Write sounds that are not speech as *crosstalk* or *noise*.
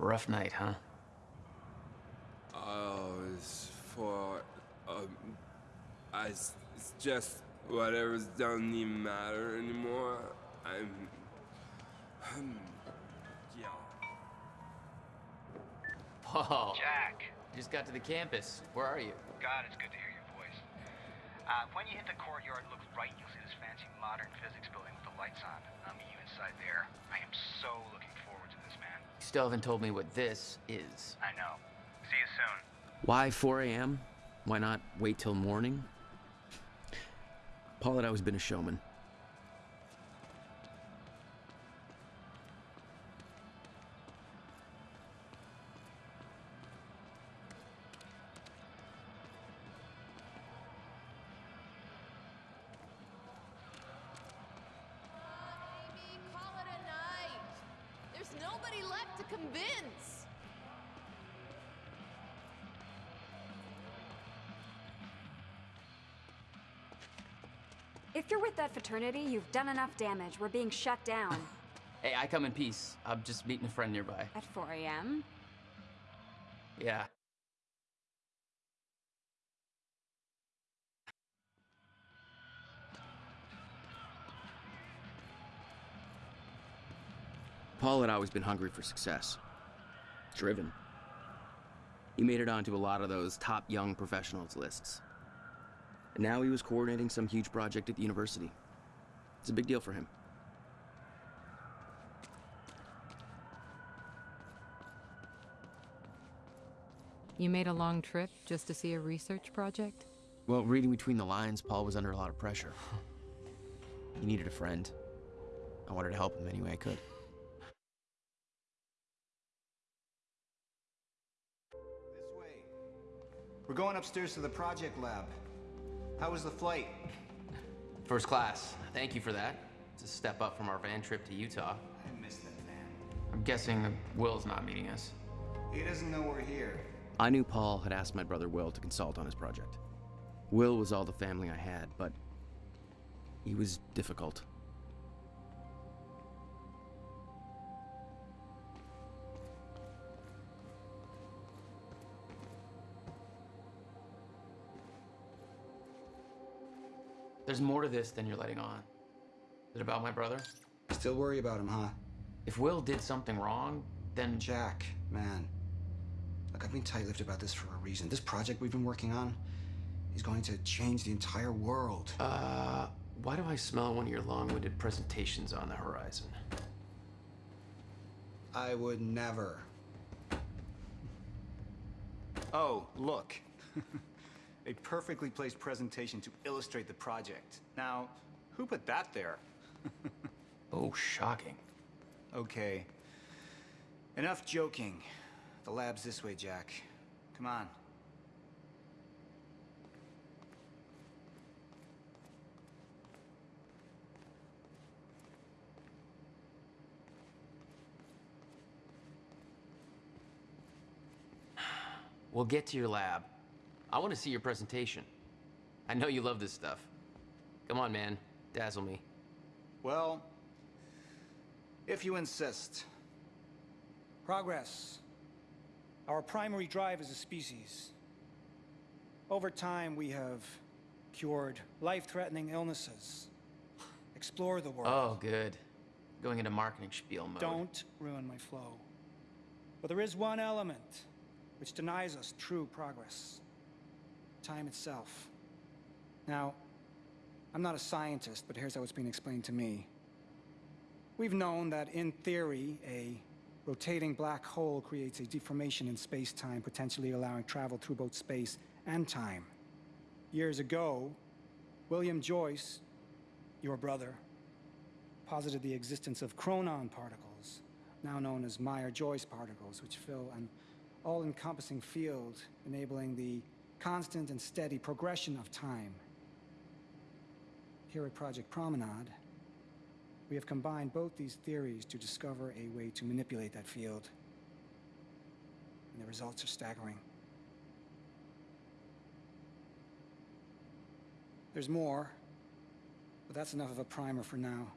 Rough night, huh? Oh, it's for, um, I, it's just whatever's doesn't even matter anymore. I'm, um, yeah. Paul. Jack. Just got to the campus. Where are you? God, it's good to hear your voice. Uh, when you hit the courtyard, look right, you'll see this fancy modern physics building with the lights on. I'll meet you inside there. I am so looking forward to this, man. You still haven't told me what this is. I know. See you soon. Why 4 a.m.? Why not wait till morning? Paul had always been a showman. Nobody left to convince. If you're with that fraternity, you've done enough damage. We're being shut down. *laughs* Hey, I come in peace. I'm just meeting a friend nearby. At 4 a.m.? Yeah. Paul had always been hungry for success. Driven. He made it onto a lot of those top young professionals lists. And now he was coordinating some huge project at the university. It's a big deal for him. You made a long trip just to see a research project? Well, reading between the lines, Paul was under a lot of pressure. *laughs* he needed a friend. I wanted to help him any way I could. We're going upstairs to the project lab. How was the flight? First class. Thank you for that. It's a step up from our van trip to Utah. I missed that man. I'm guessing that Will's not meeting us. He doesn't know we're here. I knew Paul had asked my brother Will to consult on his project. Will was all the family I had, but he was difficult. There's more to this than you're letting on. Is it about my brother? Still worry about him, huh? If Will did something wrong, then Jack, man. Look, I've been tight-lipped about this for a reason. This project we've been working on is going to change the entire world. Uh, why do I smell one of your long-winded presentations on the horizon? I would never. Oh, look. *laughs* A perfectly placed presentation to illustrate the project. Now, who put that there? *laughs* Oh, shocking. Okay. Enough joking. The lab's this way, Jack. Come on. We'll get to your lab. I want to see your presentation. I know you love this stuff. Come on, man. Dazzle me. Well, if you insist. Progress. Our primary drive as a species. Over time, we have cured life-threatening illnesses. Explore the world. Oh, good. Going into marketing spiel mode. Don't ruin my flow. But there is one element which denies us true progress. Time itself. Now, I'm not a scientist, but here's how it's being explained to me. We've known that, in theory, a rotating black hole creates a deformation in space-time, potentially allowing travel through both space and time. Years ago, William Joyce, your brother, posited the existence of chronon particles, now known as Meyer-Joyce particles, which fill an all-encompassing field, enabling the constant and steady progression of time. Here at Project Promenade, we have combined both these theories to discover a way to manipulate that field. And the results are staggering. There's more, but that's enough of a primer for now.